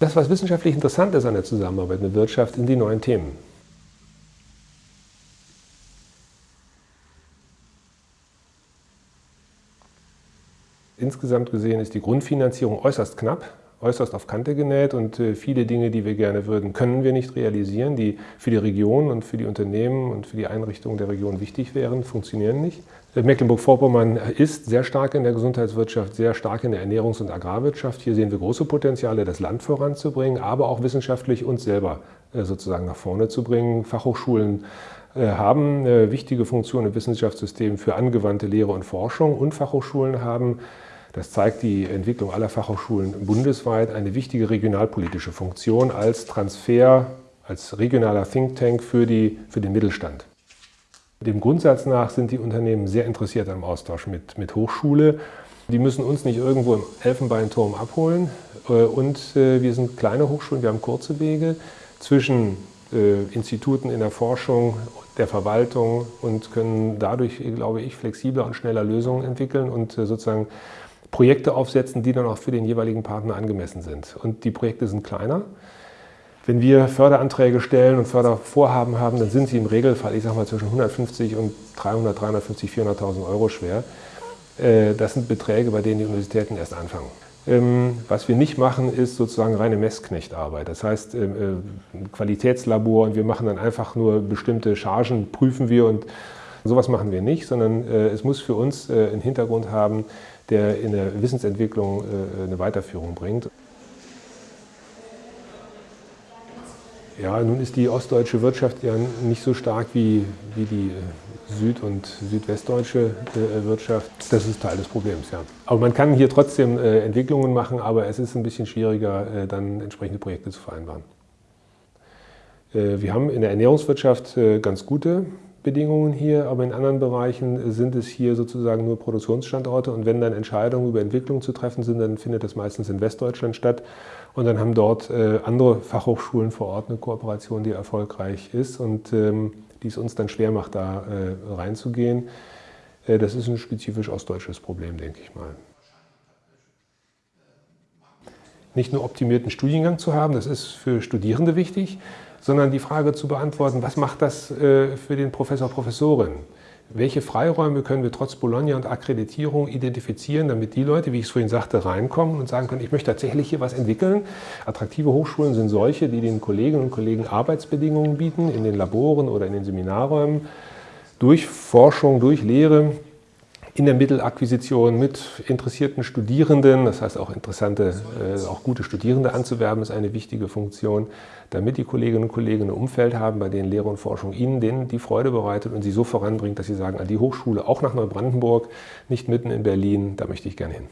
Das, was wissenschaftlich interessant ist an der Zusammenarbeit mit Wirtschaft, sind die neuen Themen. Insgesamt gesehen ist die Grundfinanzierung äußerst knapp, äußerst auf Kante genäht und äh, viele Dinge, die wir gerne würden, können wir nicht realisieren, die für die Region und für die Unternehmen und für die Einrichtungen der Region wichtig wären, funktionieren nicht. Äh, Mecklenburg-Vorpommern ist sehr stark in der Gesundheitswirtschaft, sehr stark in der Ernährungs- und Agrarwirtschaft. Hier sehen wir große Potenziale, das Land voranzubringen, aber auch wissenschaftlich uns selber äh, sozusagen nach vorne zu bringen. Fachhochschulen haben wichtige Funktion im Wissenschaftssystem für angewandte Lehre und Forschung und Fachhochschulen haben das zeigt die Entwicklung aller Fachhochschulen bundesweit eine wichtige regionalpolitische Funktion als Transfer, als regionaler Think Tank für, die, für den Mittelstand. Dem Grundsatz nach sind die Unternehmen sehr interessiert am Austausch mit, mit Hochschule. Die müssen uns nicht irgendwo im Elfenbeinturm abholen. Äh, und äh, wir sind kleine Hochschulen, wir haben kurze Wege zwischen äh, Instituten in der Forschung, der Verwaltung und können dadurch, glaube ich, flexibler und schneller Lösungen entwickeln und sozusagen Projekte aufsetzen, die dann auch für den jeweiligen Partner angemessen sind. Und die Projekte sind kleiner. Wenn wir Förderanträge stellen und Fördervorhaben haben, dann sind sie im Regelfall, ich sage mal, zwischen 150 und 300, 350, 400.000 Euro schwer. Äh, das sind Beträge, bei denen die Universitäten erst anfangen. Ähm, was wir nicht machen, ist sozusagen reine Messknechtarbeit. Das heißt, ähm, äh, ein Qualitätslabor und wir machen dann einfach nur bestimmte Chargen, prüfen wir und sowas machen wir nicht, sondern äh, es muss für uns einen Hintergrund haben, der in der Wissensentwicklung äh, eine Weiterführung bringt. Ja, nun ist die ostdeutsche Wirtschaft ja nicht so stark wie, wie die äh, süd- und südwestdeutsche äh, Wirtschaft. Das ist Teil des Problems, ja. Aber man kann hier trotzdem Entwicklungen machen, aber es ist ein bisschen schwieriger, dann entsprechende Projekte zu vereinbaren. Wir haben in der Ernährungswirtschaft ganz gute Bedingungen hier, aber in anderen Bereichen sind es hier sozusagen nur Produktionsstandorte und wenn dann Entscheidungen über Entwicklung zu treffen sind, dann findet das meistens in Westdeutschland statt und dann haben dort äh, andere Fachhochschulen vor Ort eine Kooperation, die erfolgreich ist und ähm, die es uns dann schwer macht, da äh, reinzugehen. Äh, das ist ein spezifisch ostdeutsches Problem, denke ich mal. Nicht nur optimierten Studiengang zu haben, das ist für Studierende wichtig, sondern die Frage zu beantworten, was macht das äh, für den Professor, Professorin? Welche Freiräume können wir trotz Bologna und Akkreditierung identifizieren, damit die Leute, wie ich es vorhin sagte, reinkommen und sagen können, ich möchte tatsächlich hier was entwickeln. Attraktive Hochschulen sind solche, die den Kolleginnen und Kollegen Arbeitsbedingungen bieten, in den Laboren oder in den Seminarräumen, durch Forschung, durch Lehre, in der Mittelakquisition mit interessierten Studierenden, das heißt auch interessante, äh, auch gute Studierende anzuwerben, ist eine wichtige Funktion, damit die Kolleginnen und Kollegen ein Umfeld haben, bei denen Lehre und Forschung ihnen denen die Freude bereitet und sie so voranbringt, dass sie sagen, an die Hochschule, auch nach Neubrandenburg, nicht mitten in Berlin, da möchte ich gerne hin.